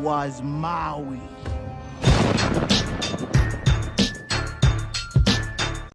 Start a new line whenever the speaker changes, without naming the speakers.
was Maui.